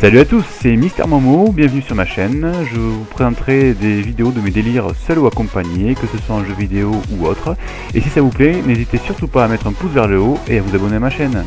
Salut à tous, c'est Mister Momo, bienvenue sur ma chaîne. Je vous présenterai des vidéos de mes délires seuls ou accompagnés, que ce soit en jeu vidéo ou autre. Et si ça vous plaît, n'hésitez surtout pas à mettre un pouce vers le haut et à vous abonner à ma chaîne.